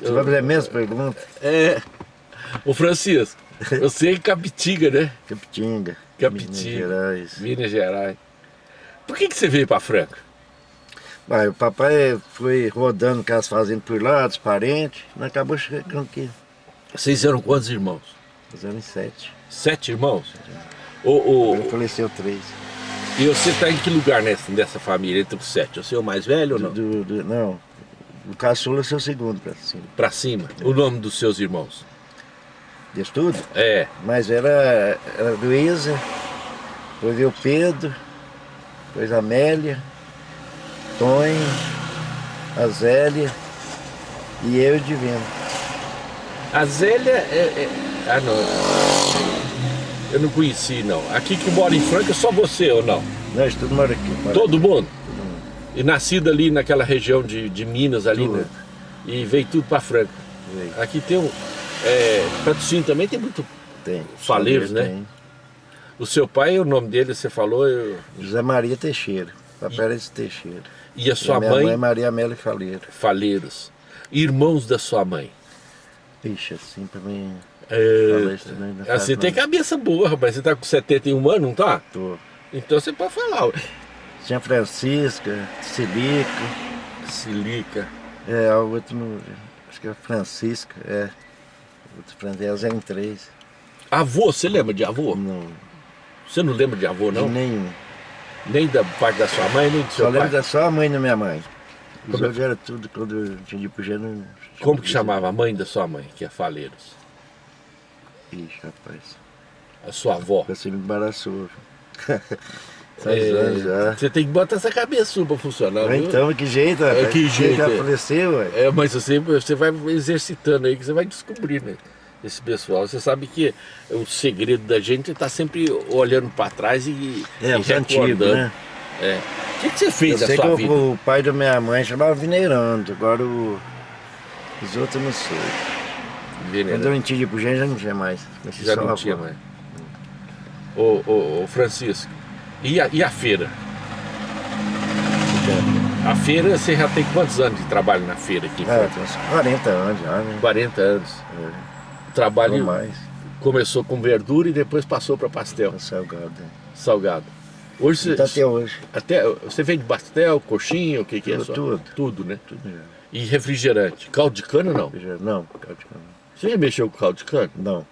Você vai fazer a mesma pergunta? É. Ô Francisco, você é Capitinga, né? Capitinga. Capitinga. Minas Gerais. Minas Gerais. Por que, que você veio para Franca? Vai, o papai foi rodando com as fazendas por lá, dos parentes, nós acabou chegando aqui. Vocês eram quantos irmãos? Fazendo em sete. Sete irmãos? O, o, Ele faleceu três. e você está em que lugar nessa, nessa família, entre os sete? Você é o mais velho ou não? Do, do- não, o caçula é seu segundo pra cima. Para cima. O nome dos seus irmãos? Disso tudo? É. Mas era, era Luísa, depois veio Pedro, depois a Amélia, Tonho, a Zélia e eu Divino. A Zélia é, é- Ah, não. Eu não conheci, não. Aqui que mora em Franca, é só você ou não? Nós tudo mora aqui. mora Todo? Todo mundo. E nascido ali naquela região de, de Minas ali, Tudo. né? E veio tudo para Franca. Veio. Aqui tem um... É, Patrocínio também tem muito... Tem. Faleiros, né? Tem. O seu pai, o nome dele, você falou, eu... José Maria Teixeira, de Teixeira. e a sua e a mãe, mãe Maria Amélia Faleiro. Faleiros. Irmãos da sua mãe. Ixi, assim pra mim. É, também Você tem cabeça boa, rapaz. Você tá com 71 anos, não tá? Tô. Então você pode falar. Tinha Francisca, Silica, Silica. é, a outra no. Acho que é Francisca, é. Outro Francisca, elas eram três. Avô, você lembra de avô? Não, Você não lembra de avô, não? de nenhum. Nem da parte da sua mãe, nem do seu Só lembro pai? da só a mãe da minha mãe. Os Como é- era tudo quando eu tinha de pro gênero. Como que chamava a mãe da sua mãe, que é Faleiros? Ixi, rapaz. A sua avó? Você me embaraçou. É, anos já. você tem que botar essa cabeça sua pra funcionar, viu? Então, que jeito, rapaz? que jeito, Já é. faleceu, ué. É, mas você, você vai exercitando aí, que você vai descobrir, né? Esse pessoal. Você sabe que o segredo da gente é estar sempre olhando para trás e, É, e os antigos, né? É. O que, que você Eu fez da sei que sua o, vida? o pai da minha mãe chamava Vineirando, agora o, os outros eu não sei. Veneno. Quando eu ir pro gênero já não tinha mais. Já não tinha mais. Ô, ô, ô, Francisco, e a, e a feira? A feira, você já tem quantos anos de trabalho na feira aqui? tem uns 40 anos já, né? 40 anos. É, O não trabalho mais. começou com verdura e depois passou para pastel, Tá salgado. salgado. Hoje você, Tá até hoje. até, você vende pastel, coxinha, o que, que é Tudo, só? tudo. Tudo, né? Tudo já. E refrigerante. Caldo de cana não? Não, caldo de cana. Você já mexeu com caldo de cana? não.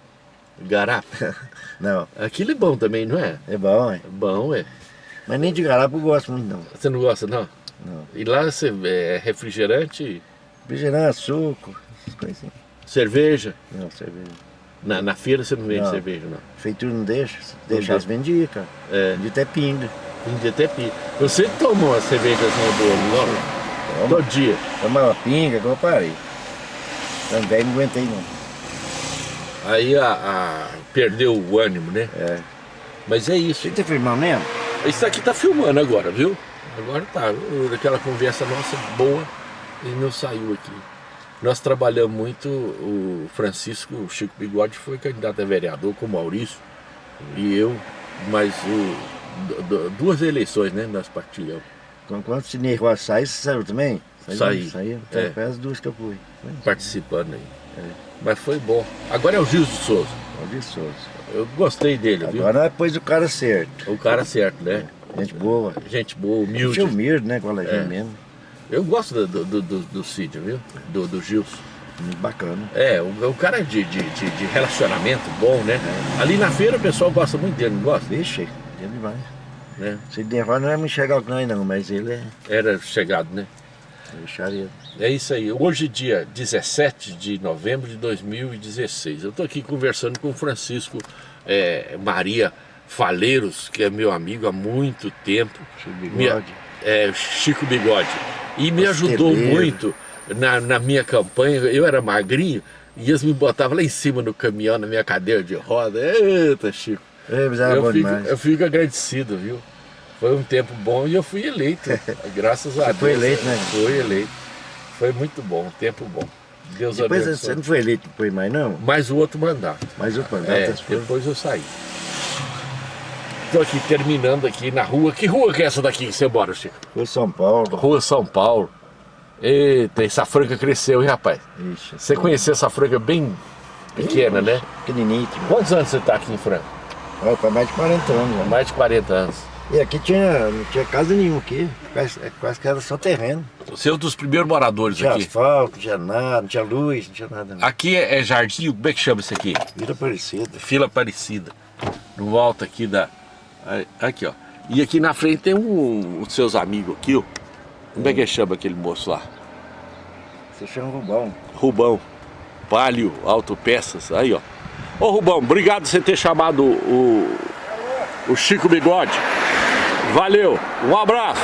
Garapa? Não, Aquilo é bom também, não é? é bom, é. É bom, é. Mas nem de garapa eu gosto muito, não. Você não gosta, não? Não. E lá você é refrigerante, Refrigerante, suco, essas coisinhas. cerveja. Não, cerveja. Na, na feira você não vende Não. cerveja, não. Feitura não deixa. Se deixa. as vendia, cara. É. Vendia até pinga. Vendi até pi. Você toma uma cervejazinha boa, não? Toma. Todo dia. Tomava pinga, agora eu parei. Também não aguentei, não. Aí a, a- perdeu o ânimo, né? É. Mas é isso. Você tá filmando mesmo? Isso aqui tá filmando agora, viu? Agora tá. Aquela conversa nossa boa e não saiu aqui. Nós trabalhamos muito, o Francisco o Chico Bigode foi candidato a vereador com o Maurício e eu, mas o, du- du- duas eleições, né? Nós partilhamos, Quando, quando o Rua sai, você saiu também? Saí. Saiu? É. Foi as duas que eu fui. Participando aí. É. Mas foi bom. Agora é o Gil de Souza. Valdir Souza. Eu gostei dele, viu? Agora depois o cara certo. O cara certo, né? Gente boa. Gente boa, humilde. Tinha humilde, né? Com a É. mesmo. Eu gosto do, do, do, do Cid, viu? Do, do Gilson. Muito bacana. É, o, o cara é de, de, de, de relacionamento bom, né? Ali na feira o pessoal gosta muito dele, não gosta? Vixe, dia demais. Né? Cine Rua não é com nós não, mas ele é Era chegado, né? É. É isso aí. Hoje, dia 17 de novembro de 2016. Eu estou aqui conversando com o Francisco é, Maria Faleiros, que é meu amigo há muito tempo. Chico Bigode. é, Chico Bigode. E me ajudou muito na, na minha campanha. Eu era magrinho e eles me botavam lá em cima no caminhão, na minha cadeira de roda. Eita, Chico. É, eu, fico, eu fico agradecido, viu? Foi um tempo bom e eu fui eleito. graças a Você Deus. foi eleito, né? Fui eleito. Foi muito bom, um tempo bom. Deus Depois abençoe. você não foi eleito depois mais não? Mais o outro mandato. Mas o mandato É, você foi. depois eu saí. Estou aqui terminando aqui na rua. Que rua que é essa daqui que você mora, Chico? Foi São Paulo. Rua São Paulo. Eita, essa franca cresceu, hein, rapaz? Ixi, Você conheceu essa franca bem pequena, né? Pequenininho. Quantos anos você tá aqui em Franca? Olha, mais de 40 anos. Né? mais de 40 anos. E aqui tinha, não tinha casa nenhuma aqui. Quase, quase que era só terreno. Você é um dos primeiros moradores Não tinha aqui. asfalto, não tinha nada, não tinha luz, não tinha nada. Não. Aqui é, é jardim, como é que chama isso aqui? Vira parecida. Fila Aparecida. No alto aqui da... Aqui, ó. E aqui na frente tem um, um dos seus amigos aqui, ó. Como é que chama aquele moço lá? Você chama Rubão. Rubão. Palio Autopeças. Aí, ó. Ô, Rubão, obrigado por você ter chamado o, o Chico Bigode. Valeu. Um abraço.